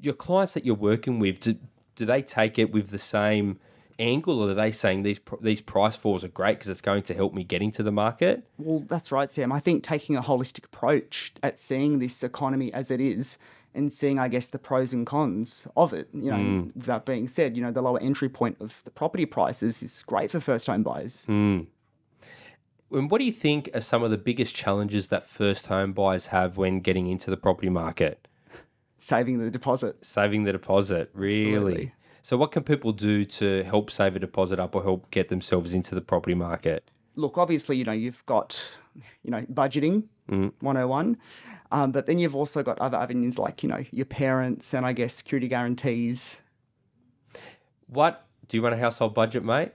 your clients that you're working with, do, do they take it with the same angle, or are they saying these these price falls are great because it's going to help me get into the market? Well, that's right, Sam. I think taking a holistic approach at seeing this economy as it is and seeing, I guess, the pros and cons of it. You know, mm. that being said, you know, the lower entry point of the property prices is great for first home buyers. Mm. And what do you think are some of the biggest challenges that first home buyers have when getting into the property market? Saving the deposit. Saving the deposit, really. Absolutely. So, what can people do to help save a deposit up or help get themselves into the property market? Look, obviously, you know, you've got, you know, budgeting mm. 101. Um, but then you've also got other avenues like, you know, your parents and I guess security guarantees. What do you run a household budget, mate?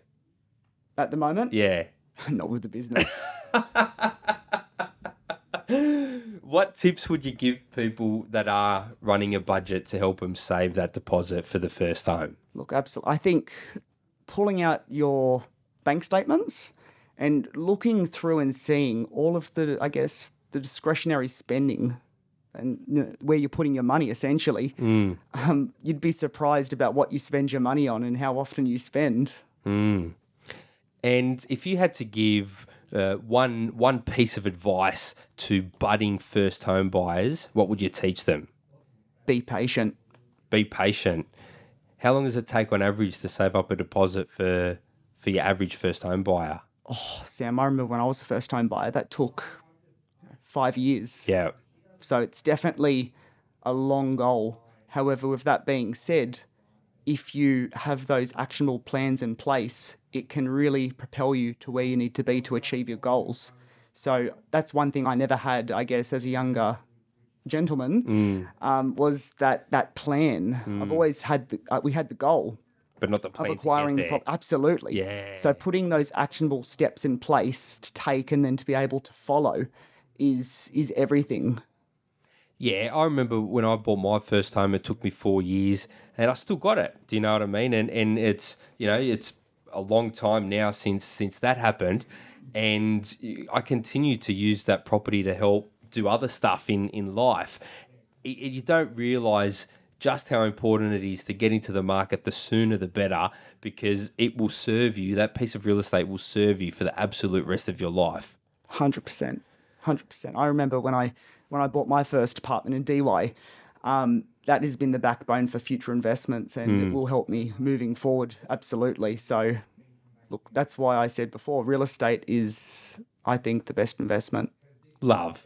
At the moment? Yeah. Not with the business. what tips would you give people that are running a budget to help them save that deposit for the first home? Look, absolutely. I think pulling out your bank statements and looking through and seeing all of the, I guess, the discretionary spending and you know, where you're putting your money essentially, mm. um, you'd be surprised about what you spend your money on and how often you spend. Mm. And if you had to give uh, one one piece of advice to budding first home buyers, what would you teach them? Be patient. Be patient. How long does it take on average to save up a deposit for for your average first home buyer? Oh, Sam, I remember when I was a first home buyer, that took five years. Yeah. So it's definitely a long goal. However, with that being said, if you have those actionable plans in place, it can really propel you to where you need to be to achieve your goals. So that's one thing I never had, I guess, as a younger gentleman, mm. um, was that that plan. Mm. I've always had the, uh, we had the goal, but not the plan of acquiring the prop. Absolutely, yeah. So putting those actionable steps in place to take and then to be able to follow is is everything. Yeah, I remember when I bought my first home, it took me four years, and I still got it. Do you know what I mean? And and it's you know it's a long time now since since that happened, and I continue to use that property to help do other stuff in in life. You don't realize just how important it is to get into the market the sooner the better because it will serve you that piece of real estate will serve you for the absolute rest of your life 100% hundred percent. I remember when I when I bought my first apartment in Dee Why, um, that has been the backbone for future investments, and mm. it hmm. will help me moving forward. Absolutely. So, look, that's why I said before, real estate is, I think, the best investment. Love.